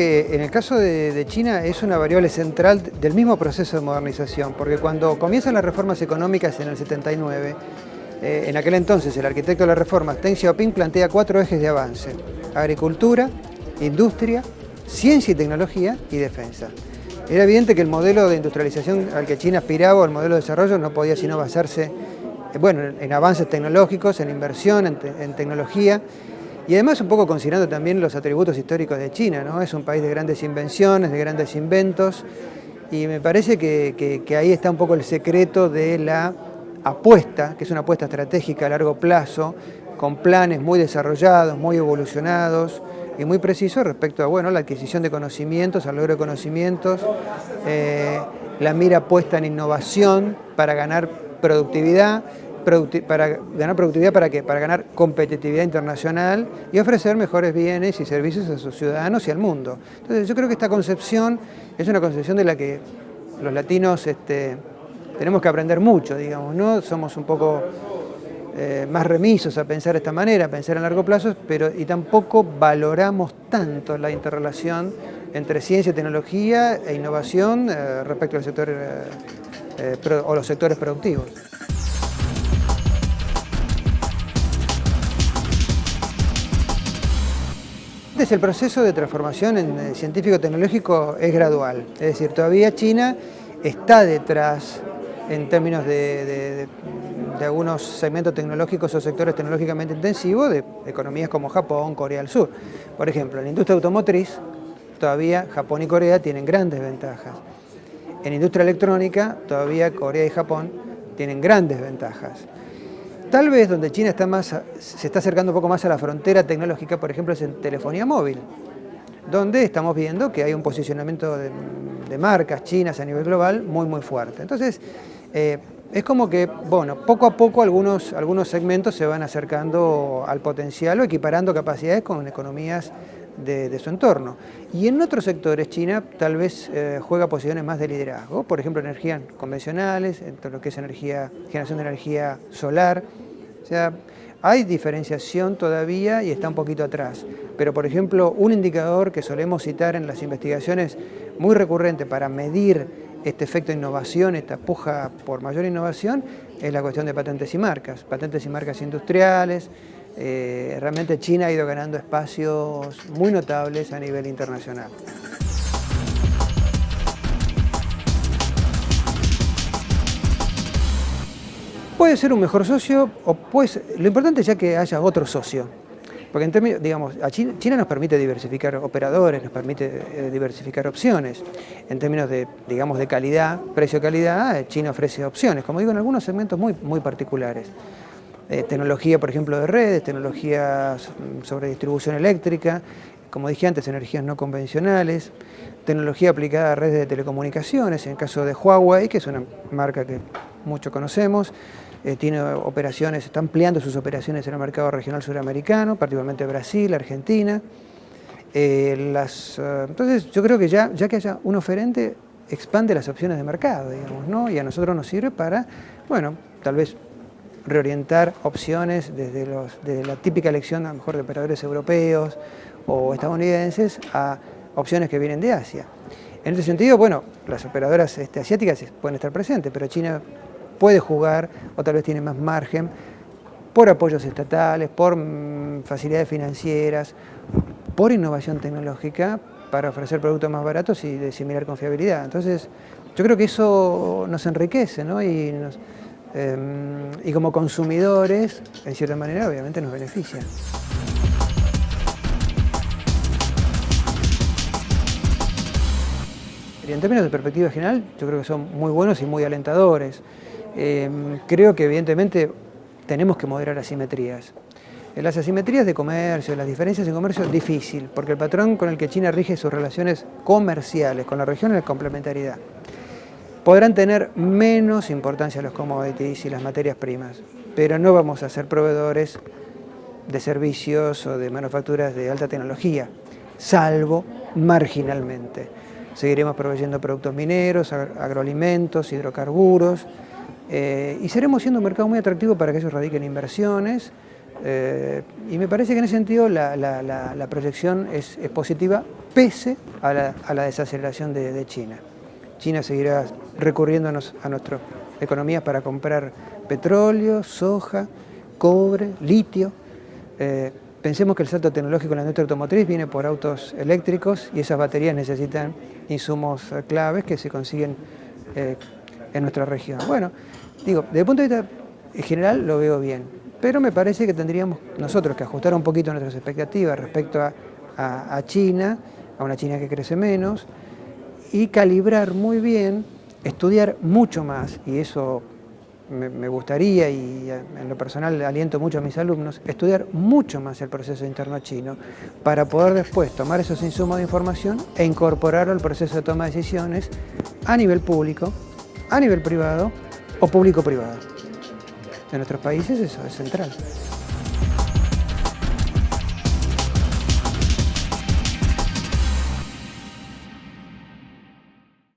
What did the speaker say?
que en el caso de, China es una variable central del mismo proceso de modernización, porque cuando comienzan las reformas económicas en el 79, eh, en aquel entonces el arquitecto de las reformas, Deng Xiaoping, plantea cuatro ejes de avance, agricultura, industria, ciencia y tecnología y defensa. Era evidente que el modelo de industrialización al que China aspiraba, el modelo de desarrollo, no podía sino basarse eh, bueno, en avances tecnológicos, en inversión, en, tecnología, y además un poco considerando también los atributos históricos de China, ¿no? Es un país de grandes invenciones, de grandes inventos, y me parece que, que ahí está un poco el secreto de la apuesta, que es una apuesta estratégica a largo plazo, con planes muy desarrollados, muy evolucionados, y muy preciso respecto a bueno, la adquisición de conocimientos, al logro de conocimientos, eh, la mira puesta en innovación para ganar productividad, para ganar productividad para qué? Para ganar competitividad internacional y ofrecer mejores bienes y servicios a sus ciudadanos y al mundo. Entonces yo creo que esta concepción es una concepción de la que los latinos este, tenemos que aprender mucho, digamos, ¿no? Somos un poco eh, más remisos a pensar de esta manera, a pensar en largo plazo, pero y tampoco valoramos tanto la interrelación entre ciencia, tecnología e innovación eh, respecto al sector eh, o los sectores productivos. El proceso de transformación en científico-tecnológico es gradual, es decir, todavía China está detrás en términos de, algunos segmentos tecnológicos o sectores tecnológicamente intensivos de economías como Japón, Corea del Sur. Por ejemplo, en la industria automotriz, todavía Japón y Corea tienen grandes ventajas. En industria electrónica, todavía Corea y Japón tienen grandes ventajas. Tal vez donde China está más, se está acercando un poco más a la frontera tecnológica, por ejemplo, es en telefonía móvil, donde estamos viendo que hay un posicionamiento de, marcas chinas a nivel global muy, muy fuerte. Entonces, eh, es como que, bueno, poco a poco algunos, algunos segmentos se van acercando al potencial o equiparando capacidades con economías de, su entorno. Y en otros sectores China tal vez eh, juega posiciones más de liderazgo, por ejemplo energías convencionales, en lo que es energía, generación de energía solar. O sea, hay diferenciación todavía y está un poquito atrás. Pero por ejemplo, un indicador que solemos citar en las investigaciones muy recurrente para medir este efecto de innovación, esta puja por mayor innovación, es la cuestión de patentes y marcas, patentes y marcas industriales. Eh, realmente China ha ido ganando espacios muy notables a nivel internacional. Puede ser un mejor socio, o pues, lo importante es ya que haya otro socio. Porque en términos, digamos, China, nos permite diversificar operadores, nos permite eh, diversificar opciones. En términos de, digamos, de calidad, precio-calidad, eh, China ofrece opciones, como digo, en algunos segmentos muy, muy particulares. Eh, tecnología, por ejemplo, de redes, tecnología sobre distribución eléctrica, como dije antes, energías no convencionales, tecnología aplicada a redes de telecomunicaciones, en el caso de Huawei, que es una marca que muchos conocemos, eh, tiene operaciones, está ampliando sus operaciones en el mercado regional suramericano, particularmente Brasil, Argentina. Eh, las, eh, entonces yo creo que ya, ya que haya un oferente, expande las opciones de mercado, digamos, ¿no? y a nosotros nos sirve para, bueno, tal vez reorientar opciones desde, los, desde la típica elección a lo mejor de operadores europeos o estadounidenses a opciones que vienen de Asia. En ese sentido, bueno, las operadoras este, asiáticas pueden estar presentes, pero China puede jugar o tal vez tiene más margen por apoyos estatales, por mm, facilidades financieras, por innovación tecnológica para ofrecer productos más baratos y de similar confiabilidad. Entonces, yo creo que eso nos enriquece ¿no? y, em, como consumidores, en cierta manera, obviamente nos beneficia. En términos de perspectiva general, yo creo que son muy buenos y muy alentadores. Em, creo que evidentemente tenemos que moderar asimetrías. Las asimetrías de comercio, las diferencias en comercio es difícil, porque el patrón con el que China rige sus relaciones comerciales con la región es complementariedad. Podrán tener menos importancia los commodities y las materias primas, pero no vamos a ser proveedores de servicios o de manufacturas de alta tecnología, salvo marginalmente. Seguiremos proveyendo productos mineros, agroalimentos, hidrocarburos, eh, y seremos siendo un mercado muy atractivo para que ellos radiquen inversiones, Eh, y me parece que en ese sentido la, proyección es, positiva pese a la, desaceleración de, China. China seguirá recurriéndonos a nuestras economías para comprar petróleo, soja, cobre, litio. Eh, pensemos que el salto tecnológico en la industria automotriz viene por autos eléctricos y esas baterías necesitan insumos claves que se consiguen en nuestra región. Bueno, digo, desde el punto de vista general lo veo bien, pero me parece que tendríamos nosotros que ajustar un poquito nuestras expectativas respecto a, China, a una China que crece menos, y calibrar muy bien, estudiar mucho más, y eso me, gustaría, y en lo personal aliento mucho a mis alumnos, estudiar mucho más el proceso interno chino para poder después tomar esos insumos de información e incorporarlo al proceso de toma de decisiones a nivel público, a nivel privado o público-privado. En nuestros países eso es central.